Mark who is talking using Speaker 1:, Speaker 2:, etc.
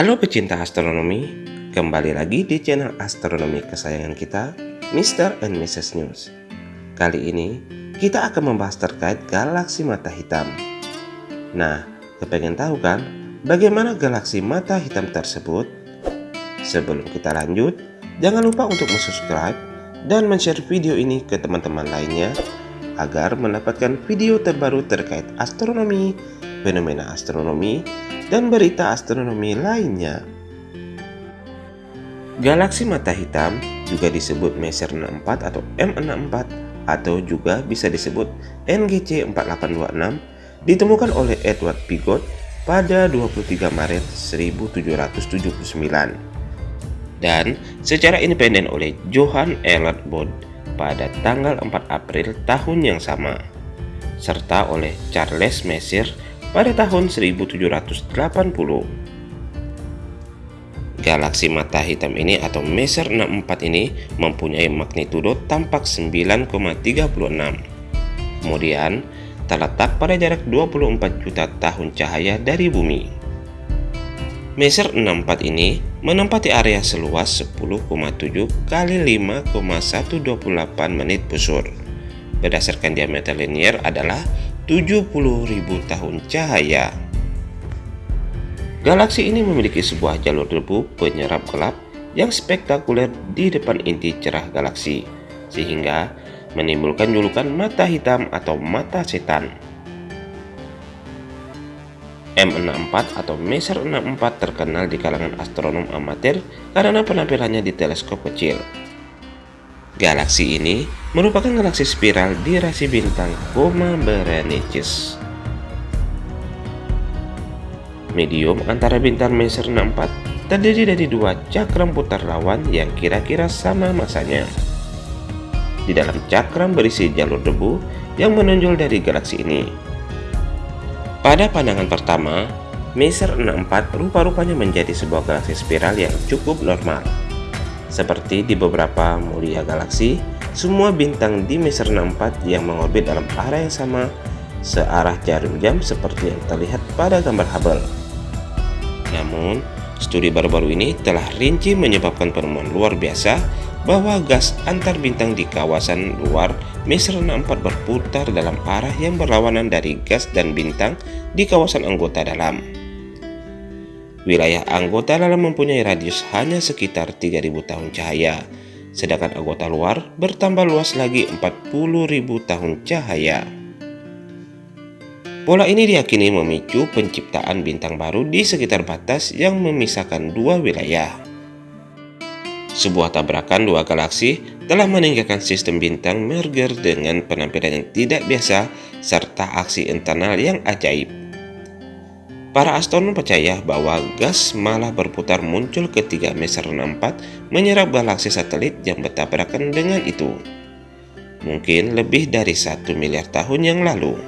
Speaker 1: Halo pecinta astronomi, kembali lagi di channel astronomi kesayangan kita, Mr. and Mrs. News. Kali ini, kita akan membahas terkait galaksi mata hitam. Nah, kepengen tahu kan, bagaimana galaksi mata hitam tersebut? Sebelum kita lanjut, jangan lupa untuk subscribe dan share video ini ke teman-teman lainnya agar mendapatkan video terbaru terkait astronomi, fenomena astronomi, dan berita astronomi lainnya. Galaksi mata hitam juga disebut Messier 64 atau M64 atau juga bisa disebut NGC 4826 ditemukan oleh Edward Pigott pada 23 Maret 1779 dan secara independen oleh Johann Elert Bode pada tanggal 4 April tahun yang sama, serta oleh Charles Messier pada tahun 1780. Galaksi mata hitam ini atau Messier 64 ini mempunyai magnitudo tampak 9,36. Kemudian, terletak pada jarak 24 juta tahun cahaya dari bumi. Messier 64 ini menempati area seluas 10,7 kali 5,128 menit busur. Berdasarkan diameter linier adalah 70.000 tahun cahaya. Galaksi ini memiliki sebuah jalur debu penyerap gelap yang spektakuler di depan inti cerah galaksi, sehingga menimbulkan julukan mata hitam atau mata setan. M64 atau Messier 64 terkenal di kalangan astronom amatir karena penampilannya di teleskop kecil. Galaksi ini merupakan galaksi spiral di rasi bintang Coma Berenices. Medium antara bintang Messier 64 terdiri dari dua cakram putar lawan yang kira-kira sama masanya. Di dalam cakram berisi jalur debu yang menonjol dari galaksi ini. Pada pandangan pertama, Messier 64 rupa-rupanya menjadi sebuah galaksi spiral yang cukup normal. Seperti di beberapa mulia galaksi, semua bintang di Messier 64 yang mengorbit dalam arah yang sama searah jarum jam seperti yang terlihat pada gambar Hubble. Namun, studi baru-baru ini telah rinci menyebabkan penemuan luar biasa bahwa gas antar bintang di kawasan luar Messier 64 berputar dalam arah yang berlawanan dari gas dan bintang di kawasan anggota dalam. Wilayah anggota dalam mempunyai radius hanya sekitar 3000 tahun cahaya, sedangkan anggota luar bertambah luas lagi 40.000 tahun cahaya. Pola ini diyakini memicu penciptaan bintang baru di sekitar batas yang memisahkan dua wilayah. Sebuah tabrakan dua galaksi telah meninggalkan sistem bintang merger dengan penampilan yang tidak biasa serta aksi internal yang ajaib. Para astronom percaya bahwa gas malah berputar muncul ketika Messier 64 menyerap galaksi satelit yang bertabrakan dengan itu. Mungkin lebih dari satu miliar tahun yang lalu.